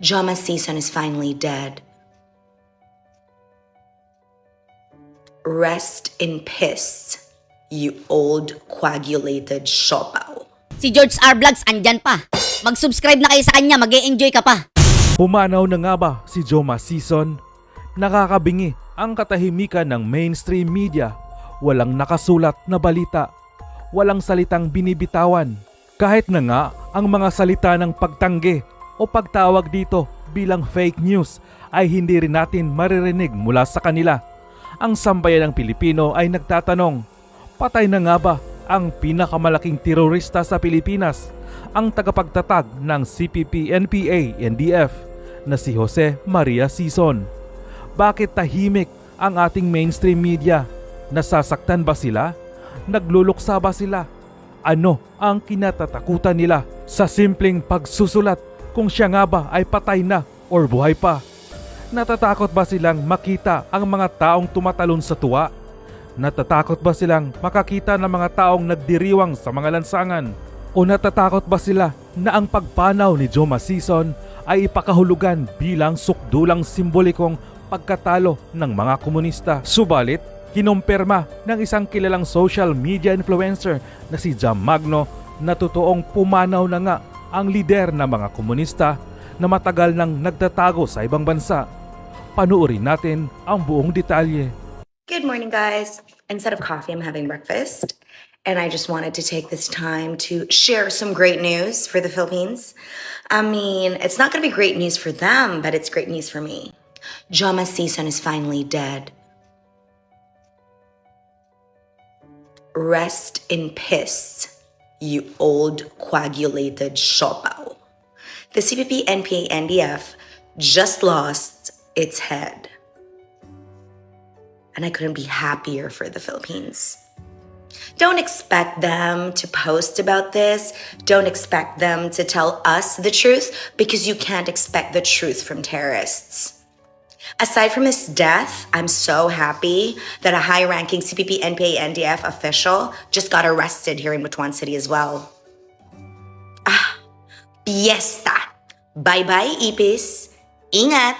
Joma season is finally dead. Rest in piss, you old coagulated siopaw. Si George R. Vlogs andyan pa. Mag-subscribe na kayo sa kanya, mag enjoy ka pa. Pumanaw na nga ba si Joma Season? Nakakabingi ang katahimikan ng mainstream media. Walang nakasulat na balita. Walang salitang binibitawan. Kahit na nga ang mga salita ng pagtanggi o pagtawag dito bilang fake news ay hindi rin natin maririnig mula sa kanila. Ang sambayan ng Pilipino ay nagtatanong, patay na nga ba ang pinakamalaking terorista sa Pilipinas, ang tagapagtatag ng CPP-NPA-NDF na si Jose Maria Sison. Bakit tahimik ang ating mainstream media? Nasasaktan ba sila? Nagluluksa ba sila? Ano ang kinatatakutan nila sa simpleng pagsusulat kung siya nga ba ay patay na or buhay pa? Natatakot ba silang makita ang mga taong tumatalon sa tuwa? Natatakot ba silang makakita ng mga taong nagdiriwang sa mga lansangan? O natatakot ba sila na ang pagpanaw ni Joma Season ay ipakahulugan bilang sukdulang simbolikong pagkatalo ng mga komunista? Subalit, kinumpirma ng isang kilalang social media influencer na si Jam Magno na totoong pumanaw na nga ang lider ng mga komunista na matagal nang nagtatago sa ibang bansa. Panuorin natin ang buong detalye. Good morning, guys. Instead of coffee, I'm having breakfast. And I just wanted to take this time to share some great news for the Philippines. I mean, it's not going to be great news for them, but it's great news for me. Joma Season is finally dead. Rest in piss, you old coagulated siopaw. The CPP NPA NDF just lost its head. And I couldn't be happier for the Philippines. Don't expect them to post about this. Don't expect them to tell us the truth because you can't expect the truth from terrorists. Aside from his death, I'm so happy that a high ranking CPP NPA NDF official just got arrested here in Butuan City as well. Ah, fiesta. Bye bye, Ipis. Ingat.